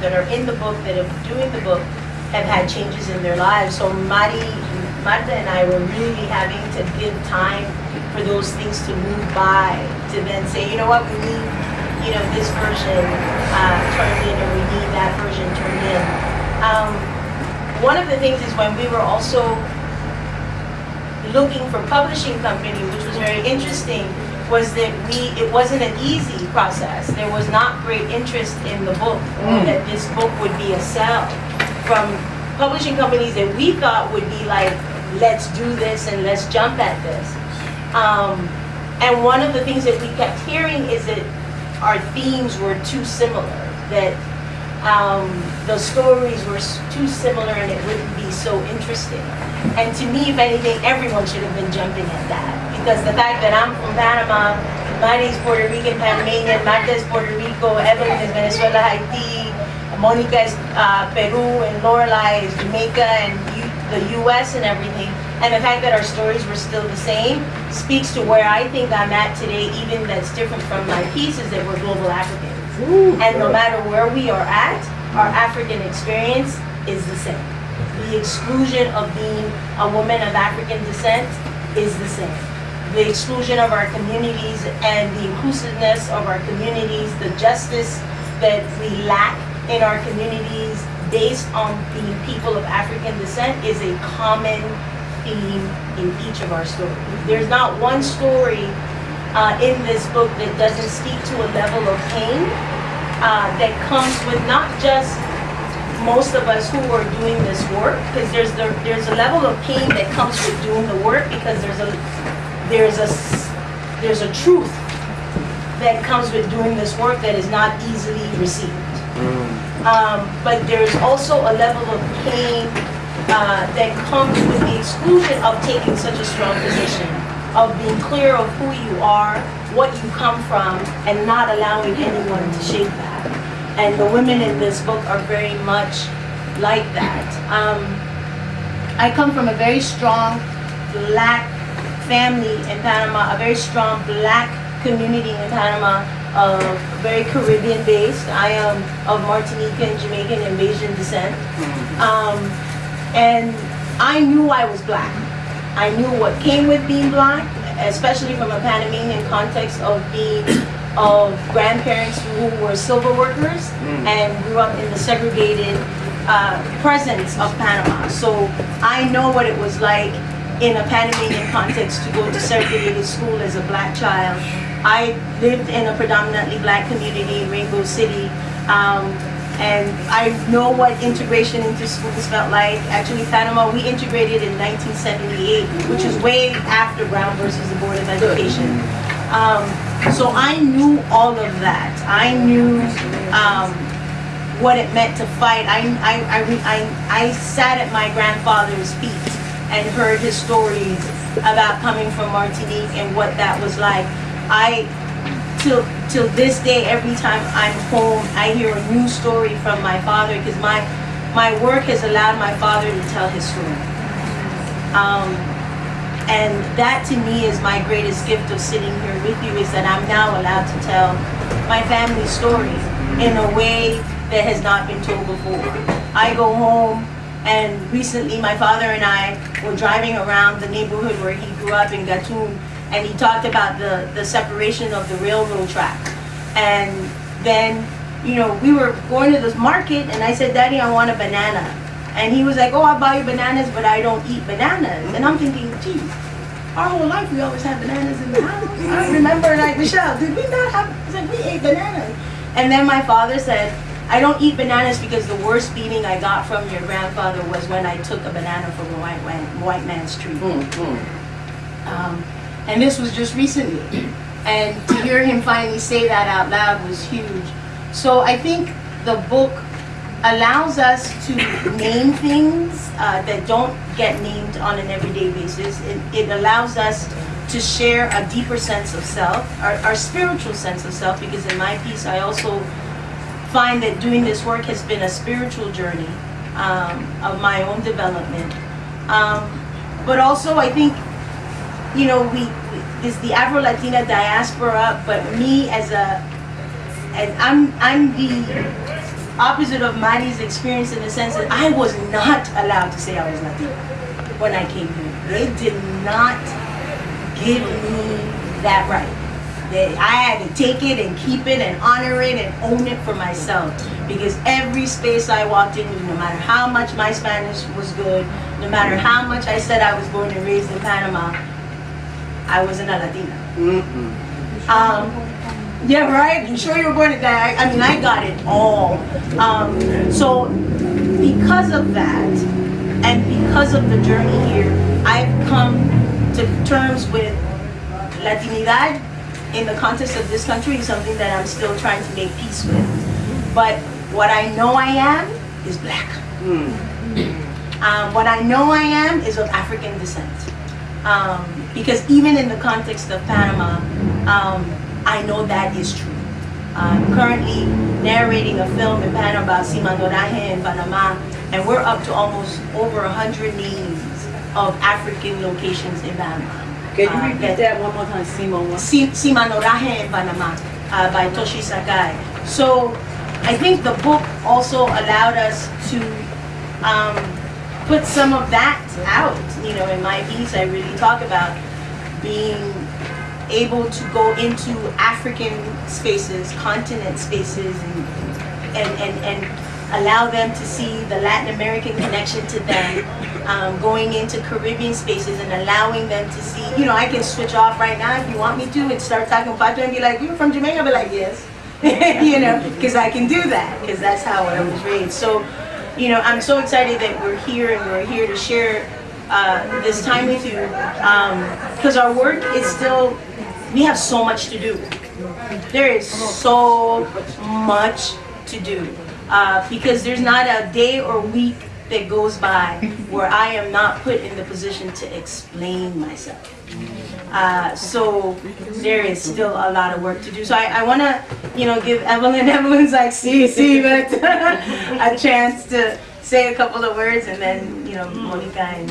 that are in the book, that are doing the book, have had changes in their lives. So Mari, Marta and I were really having to give time for those things to move by, to then say, you know what, we need, you know, this version uh, turned in, or we need that version turned in. Um, one of the things is when we were also looking for publishing company, which was very interesting, was that we, it wasn't an easy process. There was not great interest in the book, Mm. that this book would be a sell from publishing companies that we thought would be like, let's do this and let's jump at this. Um, and one of the things that we kept hearing is that our themes were too similar, that um, the stories were too similar and it wouldn't be so interesting. And to me, if anything, everyone should have been jumping at that. Because the fact that I'm from Panama, Manny's Puerto Rican, Panamanian, Marta is Puerto Rico, Evelyn is Venezuela, Haiti, Monica is uh, Peru, and Lorelai is Jamaica and U- the US and everything. And the fact that our stories were still the same speaks to where I think I'm at today, even that's different from my pieces that we're global Africans. And no matter where we are at, our African experience is the same. The exclusion of being a woman of African descent is the same. The exclusion of our communities and the inclusiveness of our communities, the justice that we lack in our communities based on being people of African descent is a common theme in each of our stories. There's not one story uh, in this book that doesn't speak to a level of pain uh, that comes with not just most of us who are doing this work, because there's the, there's a level of pain that comes with doing the work, because there's a there's a there's a truth that comes with doing this work that is not easily received. Um, but there's also a level of pain uh, that comes with the exclusion of taking such a strong position, of being clear of who you are, what you come from, and not allowing anyone to shape that. And the women in this book are very much like that. Um, I come from a very strong black family in Panama, a very strong black community in Panama, uh, very Caribbean based. I am of Martinican, Jamaican, and Bajan descent. Um, and I knew I was black. I knew what came with being black, especially from a Panamanian context of being of grandparents who were silver workers and grew up in the segregated uh, presence of Panama. So I know what it was like in a Panamanian context to go to segregated school as a black child. I lived in a predominantly black community in Rainbow City. Um, and I know what integration into schools felt like. Actually, Panama, we integrated in 1978, which is way after Brown versus the Board of Education. Um, so I knew all of that. I knew um, what it meant to fight. I, I, I, I, I sat at my grandfather's feet and heard his stories about coming from Martinique and what that was like. I till till this day every time i'm home i hear a new story from my father because my my work has allowed my father to tell his story um, and that to me is my greatest gift of sitting here with you is that i'm now allowed to tell my family story in a way that has not been told before i go home and recently my father and i were driving around the neighborhood where he grew up in gatun and he talked about the, the separation of the railroad track. And then, you know, we were going to this market and I said, Daddy, I want a banana. And he was like, oh, I'll buy you bananas, but I don't eat bananas. And I'm thinking, geez, our whole life we always had bananas in the house. I remember like, Michelle, did we not have, said, we ate bananas. And then my father said, I don't eat bananas because the worst beating I got from your grandfather was when I took a banana from a white, man, white man's tree. Um, and this was just recently. And to hear him finally say that out loud was huge. So I think the book allows us to name things uh, that don't get named on an everyday basis. It, it allows us to share a deeper sense of self, our, our spiritual sense of self, because in my piece I also find that doing this work has been a spiritual journey um, of my own development. Um, but also I think you know, we, we is the Afro Latina diaspora, but me as a, and I'm I'm the opposite of Mari's experience in the sense that I was not allowed to say I was Latina when I came here. They did not give me that right. They, I had to take it and keep it and honor it and own it for myself. Because every space I walked into, no matter how much my Spanish was good, no matter how much I said I was born and raised in Panama, I wasn't a Latina. Um, yeah, right. You sure you were born to die? I mean, I got it all. Um, so, because of that, and because of the journey here, I've come to terms with Latinidad in the context of this country is something that I'm still trying to make peace with. But what I know I am is black. Um, what I know I am is of African descent. Um, because even in the context of Panama, um, I know that is true. I'm currently narrating a film in Panama, about cimarronaje in Panama, and we're up to almost over 100 names of African locations in Panama. Can you Uh, repeat that one more time, Simon? What? Si- cimarronaje in Panama uh, by Toshi Sakai. So I think the book also allowed us to um, put some of that out. You know, in my piece, I really talk about being able to go into African spaces, continent spaces, and and, and, and allow them to see the Latin American connection to them, um, going into Caribbean spaces and allowing them to see, you know, I can switch off right now if you want me to and start talking Pato and be like, you're from Jamaica? I'll be like, yes. you know, because I can do that, because that's how I was raised. So, you know, I'm so excited that we're here and we're here to share uh, this time with you because our work is still, we have so much to do. There is so much to do uh, because there's not a day or week that goes by where I am not put in the position to explain myself. Uh, so there is still a lot of work to do. So I, I want to, you know, give Evelyn, Evelyn's like, see, see, but a chance to say a couple of words and then, you know, Monica and